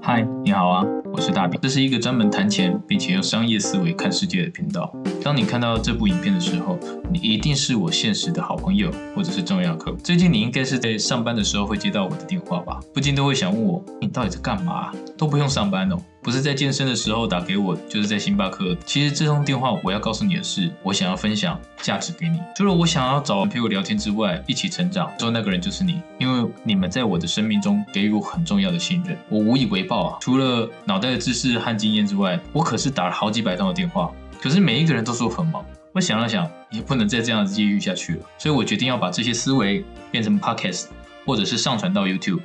嗨，你好啊，我是大饼，这是一个专门谈钱并且用商业思维看世界的频道。当你看到这部影片的时候，你一定是我现实的好朋友或者是重要客户。最近你应该是在上班的时候会接到我的电话吧？不禁都会想问我，你到底在干嘛？都不用上班哦。不是在健身的时候打给我，就是在星巴克。其实这通电话我要告诉你的是，我想要分享价值给你。除了我想要找人陪我聊天之外，一起成长，说那个人就是你，因为你们在我的生命中给予我很重要的信任，我无以为报啊。除了脑袋的知识和经验之外，我可是打了好几百通的电话，可是每一个人都说很忙。我想了想，也不能再这样子继续下去了，所以我决定要把这些思维变成 podcast，或者是上传到 YouTube，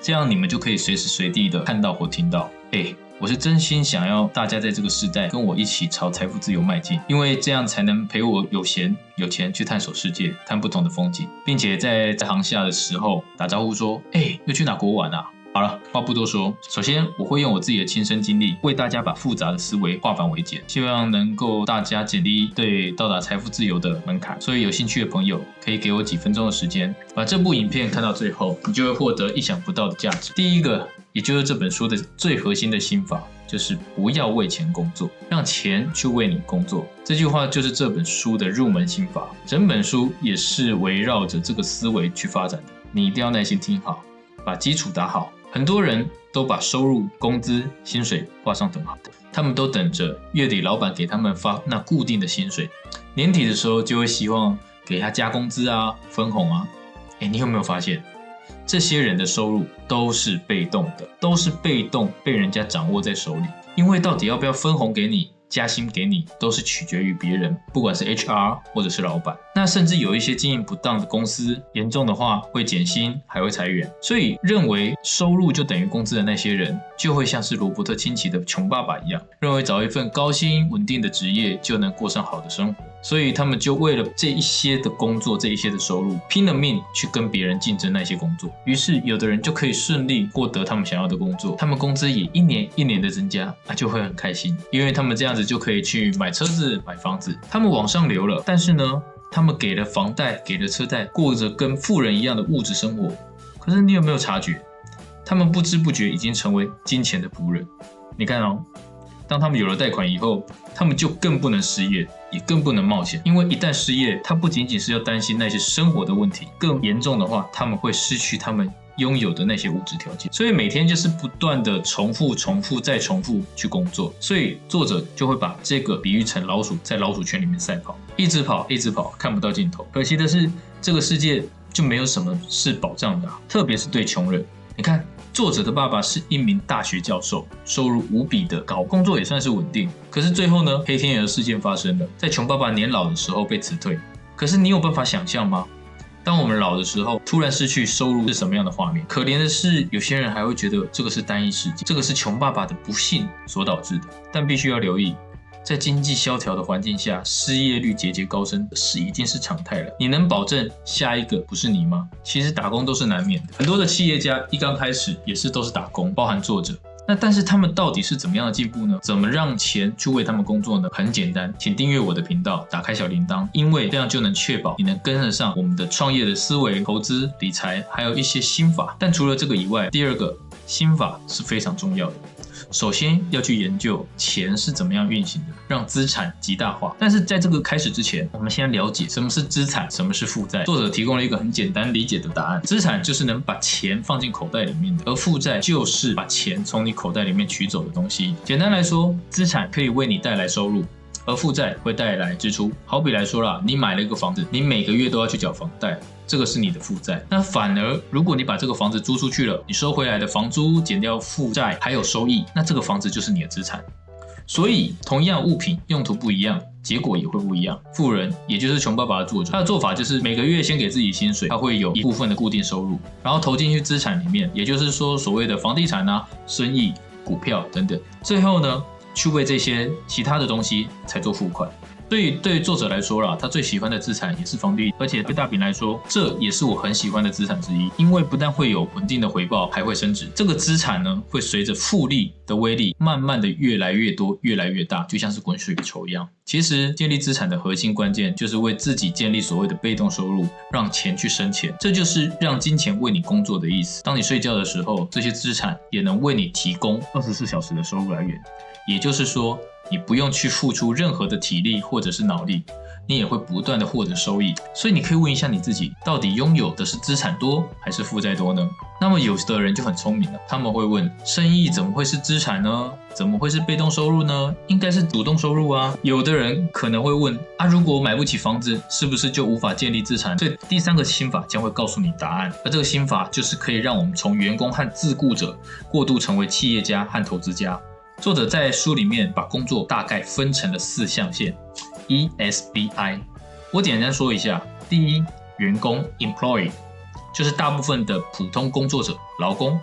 这样你们就可以随时随地的看到或听到。哎，我是真心想要大家在这个时代跟我一起朝财富自由迈进，因为这样才能陪我有闲有钱去探索世界，看不同的风景，并且在在航下的时候打招呼说：“哎，又去哪国玩啊？”好了，话不多说，首先我会用我自己的亲身经历，为大家把复杂的思维化繁为简，希望能够大家减低对到达财富自由的门槛。所以有兴趣的朋友可以给我几分钟的时间，把这部影片看到最后，你就会获得意想不到的价值。第一个。也就是这本书的最核心的心法，就是不要为钱工作，让钱去为你工作。这句话就是这本书的入门心法，整本书也是围绕着这个思维去发展的。你一定要耐心听好，把基础打好。很多人都把收入、工资、薪水画上等号，他们都等着月底老板给他们发那固定的薪水，年底的时候就会希望给他加工资啊、分红啊。哎，你有没有发现？这些人的收入都是被动的，都是被动被人家掌握在手里。因为到底要不要分红给你？加薪给你都是取决于别人，不管是 HR 或者是老板。那甚至有一些经营不当的公司，严重的话会减薪，还会裁员。所以认为收入就等于工资的那些人，就会像是罗伯特清崎的穷爸爸一样，认为找一份高薪稳定的职业就能过上好的生活。所以他们就为了这一些的工作，这一些的收入，拼了命去跟别人竞争那些工作。于是有的人就可以顺利获得他们想要的工作，他们工资也一年一年的增加，那就会很开心，因为他们这样子。就可以去买车子、买房子，他们往上流了。但是呢，他们给了房贷、给了车贷，过着跟富人一样的物质生活。可是你有没有察觉，他们不知不觉已经成为金钱的仆人？你看哦，当他们有了贷款以后，他们就更不能失业，也更不能冒险。因为一旦失业，他不仅仅是要担心那些生活的问题，更严重的话，他们会失去他们。拥有的那些物质条件，所以每天就是不断的重复、重复再重复去工作，所以作者就会把这个比喻成老鼠在老鼠圈里面赛跑，一直跑，一直跑，看不到尽头。可惜的是，这个世界就没有什么是保障的，特别是对穷人。你看，作者的爸爸是一名大学教授，收入无比的高，工作也算是稳定。可是最后呢，黑天鹅事件发生了，在穷爸爸年老的时候被辞退。可是你有办法想象吗？当我们老的时候，突然失去收入是什么样的画面？可怜的是，有些人还会觉得这个是单一事件，这个是穷爸爸的不幸所导致的。但必须要留意，在经济萧条的环境下，失业率节节高升是已经是常态了。你能保证下一个不是你吗？其实打工都是难免的，很多的企业家一刚开始也是都是打工，包含作者。那但是他们到底是怎么样的进步呢？怎么让钱去为他们工作呢？很简单，请订阅我的频道，打开小铃铛，因为这样就能确保你能跟得上我们的创业的思维、投资、理财，还有一些心法。但除了这个以外，第二个心法是非常重要的。首先要去研究钱是怎么样运行的，让资产极大化。但是在这个开始之前，我们先了解什么是资产，什么是负债。作者提供了一个很简单理解的答案：资产就是能把钱放进口袋里面的，而负债就是把钱从你口袋里面取走的东西。简单来说，资产可以为你带来收入。而负债会带来支出，好比来说啦，你买了一个房子，你每个月都要去缴房贷，这个是你的负债。那反而，如果你把这个房子租出去了，你收回来的房租减掉负债还有收益，那这个房子就是你的资产。所以，同样物品用途不一样，结果也会不一样。富人，也就是穷爸爸的作者，他的做法就是每个月先给自己薪水，他会有一部分的固定收入，然后投进去资产里面，也就是说所谓的房地产啊、生意、股票等等。最后呢？去为这些其他的东西才做付款，所以对作者来说啦，他最喜欢的资产也是房地，而且对大饼来说，这也是我很喜欢的资产之一，因为不但会有稳定的回报，还会升值。这个资产呢，会随着复利的威力，慢慢的越来越多，越来越大，就像是滚雪球一样。其实建立资产的核心关键，就是为自己建立所谓的被动收入，让钱去生钱，这就是让金钱为你工作的意思。当你睡觉的时候，这些资产也能为你提供二十四小时的收入来源，也就是说。你不用去付出任何的体力或者是脑力，你也会不断的获得收益。所以你可以问一下你自己，到底拥有的是资产多还是负债多呢？那么有的人就很聪明了，他们会问：生意怎么会是资产呢？怎么会是被动收入呢？应该是主动收入啊。有的人可能会问：啊，如果买不起房子，是不是就无法建立资产？所以第三个心法将会告诉你答案，而这个心法就是可以让我们从员工和自雇者过渡成为企业家和投资家。作者在书里面把工作大概分成了四象限，E S B I。我简单说一下：第一，员工 （employee） 就是大部分的普通工作者，劳工，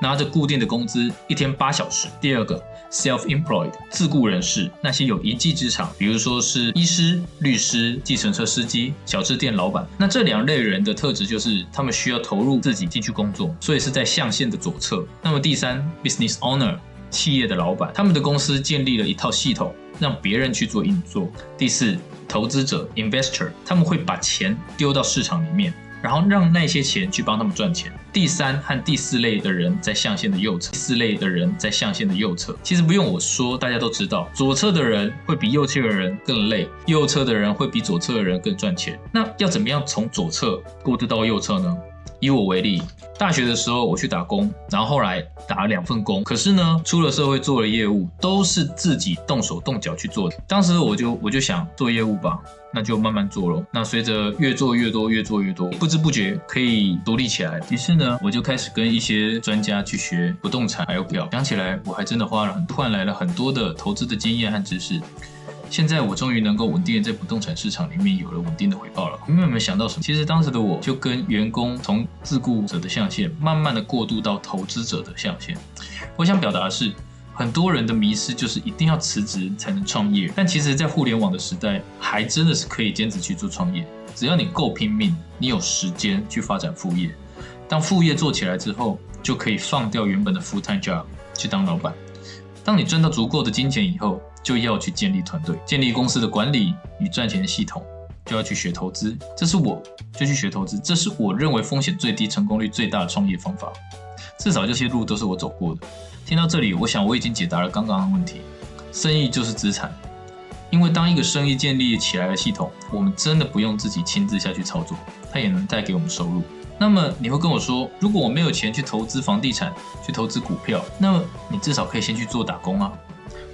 拿着固定的工资，一天八小时。第二个，self-employed，自雇人士，那些有一技之长，比如说是医师、律师、计程车司机、小吃店老板。那这两类人的特质就是他们需要投入自己进去工作，所以是在象限的左侧。那么第三，business owner。企业的老板，他们的公司建立了一套系统，让别人去做运作。第四，投资者 （investor），他们会把钱丢到市场里面，然后让那些钱去帮他们赚钱。第三和第四类的人在象限的右侧，第四类的人在象限的右侧。其实不用我说，大家都知道，左侧的人会比右侧的人更累，右侧的人会比左侧的人更赚钱。那要怎么样从左侧过渡到右侧呢？以我为例，大学的时候我去打工，然后后来打了两份工。可是呢，出了社会做了业务，都是自己动手动脚去做的。当时我就我就想做业务吧，那就慢慢做咯。那随着越做越多，越做越多，不知不觉可以独立起来。于是呢，我就开始跟一些专家去学不动产还有表。讲起来，我还真的花了很换来了很多的投资的经验和知识。现在我终于能够稳定的在不动产市场里面有了稳定的回报了。你们有没有想到什么？其实当时的我就跟员工从自雇者的象限，慢慢的过渡到投资者的象限。我想表达的是，很多人的迷失就是一定要辞职才能创业。但其实，在互联网的时代，还真的是可以兼职去做创业。只要你够拼命，你有时间去发展副业。当副业做起来之后，就可以放掉原本的 full time job 去当老板。当你赚到足够的金钱以后，就要去建立团队，建立公司的管理与赚钱系统，就要去学投资。这是我就去学投资，这是我认为风险最低、成功率最大的创业方法。至少这些路都是我走过的。听到这里，我想我已经解答了刚刚的问题。生意就是资产，因为当一个生意建立起来的系统，我们真的不用自己亲自下去操作，它也能带给我们收入。那么你会跟我说，如果我没有钱去投资房地产、去投资股票，那么你至少可以先去做打工啊。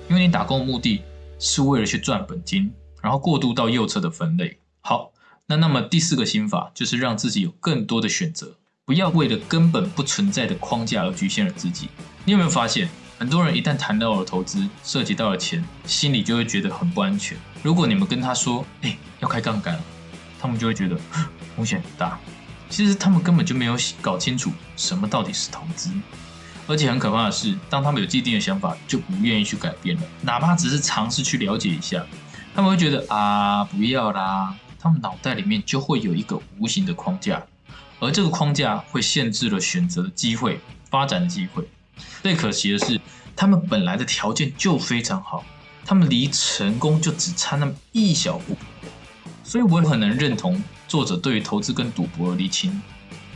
因为你打工的目的是为了去赚本金，然后过渡到右侧的分类。好，那那么第四个心法就是让自己有更多的选择，不要为了根本不存在的框架而局限了自己。你有没有发现，很多人一旦谈到了投资，涉及到了钱，心里就会觉得很不安全。如果你们跟他说，哎，要开杠杆，他们就会觉得风险很大。其实他们根本就没有搞清楚什么到底是投资。而且很可怕的是，当他们有既定的想法，就不愿意去改变了，哪怕只是尝试去了解一下，他们会觉得啊，不要啦。他们脑袋里面就会有一个无形的框架，而这个框架会限制了选择的机会、发展的机会。最可惜的是，他们本来的条件就非常好，他们离成功就只差那么一小步。所以我很能认同作者对于投资跟赌博的厘清。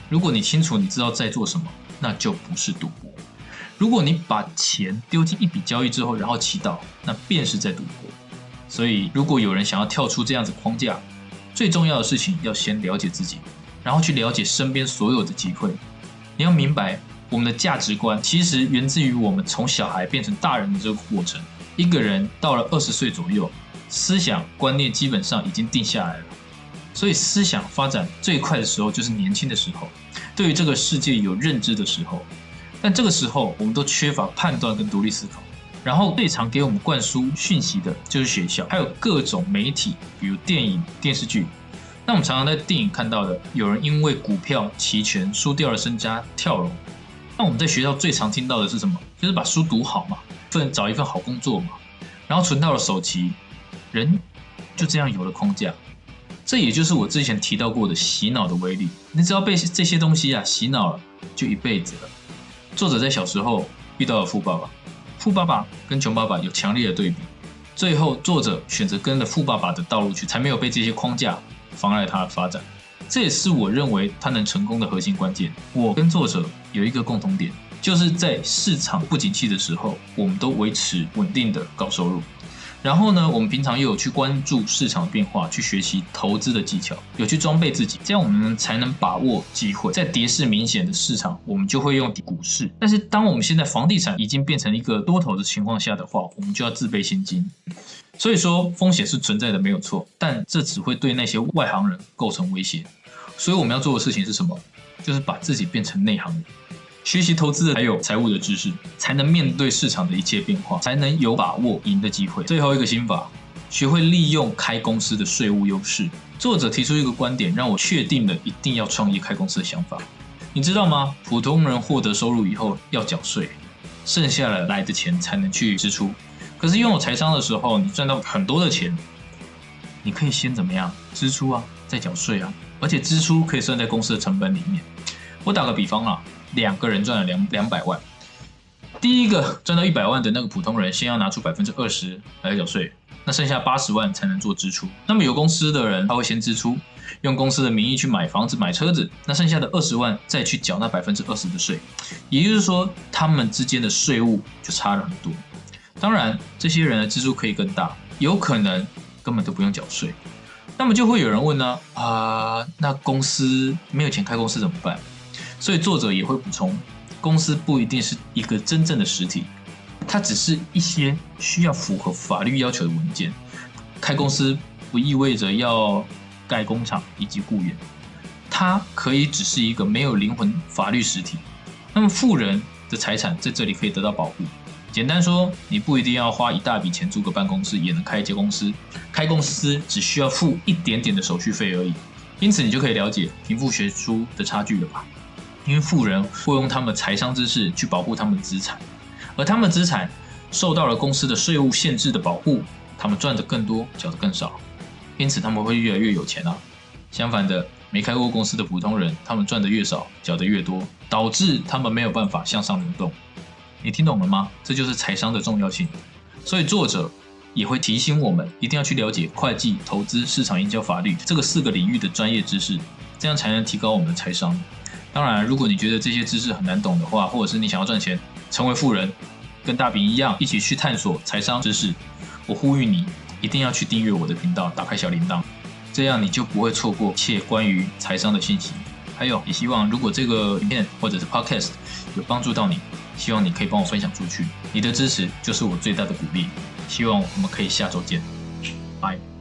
如果你清楚你知道在做什么，那就不是赌博。如果你把钱丢进一笔交易之后，然后祈祷，那便是在赌博。所以，如果有人想要跳出这样子框架，最重要的事情要先了解自己，然后去了解身边所有的机会。你要明白，我们的价值观其实源自于我们从小孩变成大人的这个过程。一个人到了二十岁左右，思想观念基本上已经定下来了。所以，思想发展最快的时候就是年轻的时候，对于这个世界有认知的时候。但这个时候，我们都缺乏判断跟独立思考。然后最常给我们灌输讯息的就是学校，还有各种媒体，比如电影、电视剧。那我们常常在电影看到的，有人因为股票期权输掉了身家跳楼。那我们在学校最常听到的是什么？就是把书读好嘛，份找一份好工作嘛，然后存到了首期，人就这样有了框架。这也就是我之前提到过的洗脑的威力。你只要被这些东西啊洗脑了，就一辈子了。作者在小时候遇到了富爸爸，富爸爸跟穷爸爸有强烈的对比，最后作者选择跟着富爸爸的道路去，才没有被这些框架妨碍他的发展。这也是我认为他能成功的核心关键。我跟作者有一个共同点，就是在市场不景气的时候，我们都维持稳定的高收入。然后呢，我们平常又有去关注市场变化，去学习投资的技巧，有去装备自己，这样我们才能把握机会。在跌势明显的市场，我们就会用股市。但是，当我们现在房地产已经变成一个多头的情况下的话，我们就要自备现金。所以说，风险是存在的，没有错，但这只会对那些外行人构成威胁。所以我们要做的事情是什么？就是把自己变成内行人。学习投资还有财务的知识，才能面对市场的一切变化，才能有把握赢的机会。最后一个心法，学会利用开公司的税务优势。作者提出一个观点，让我确定了一定要创业开公司的想法。你知道吗？普通人获得收入以后要缴税，剩下了来的钱才能去支出。可是拥有财商的时候，你赚到很多的钱，你可以先怎么样支出啊，再缴税啊，而且支出可以算在公司的成本里面。我打个比方啊。两个人赚了两两百万，第一个赚到一百万的那个普通人，先要拿出百分之二十来缴税，那剩下八十万才能做支出。那么有公司的人，他会先支出，用公司的名义去买房子、买车子，那剩下的二十万再去缴那百分之二十的税。也就是说，他们之间的税务就差了很多。当然，这些人的支出可以更大，有可能根本都不用缴税。那么就会有人问呢？啊，那公司没有钱开公司怎么办？所以作者也会补充，公司不一定是一个真正的实体，它只是一些需要符合法律要求的文件。开公司不意味着要盖工厂以及雇员，它可以只是一个没有灵魂法律实体。那么富人的财产在这里可以得到保护。简单说，你不一定要花一大笔钱租个办公室也能开一家公司，开公司只需要付一点点的手续费而已。因此，你就可以了解贫富悬殊的差距了吧？因为富人会用他们财商知识去保护他们的资产，而他们资产受到了公司的税务限制的保护，他们赚的更多，缴的更少，因此他们会越来越有钱啊。相反的，没开过公司的普通人，他们赚的越少，缴的越多，导致他们没有办法向上流动。你听懂了吗？这就是财商的重要性。所以作者也会提醒我们，一定要去了解会计、投资、市场营销、法律这个四个领域的专业知识，这样才能提高我们的财商。当然，如果你觉得这些知识很难懂的话，或者是你想要赚钱，成为富人，跟大饼一样一起去探索财商知识，我呼吁你一定要去订阅我的频道，打开小铃铛，这样你就不会错过一切关于财商的信息。还有，也希望如果这个影片或者是 Podcast 有帮助到你，希望你可以帮我分享出去，你的支持就是我最大的鼓励。希望我们可以下周见，拜。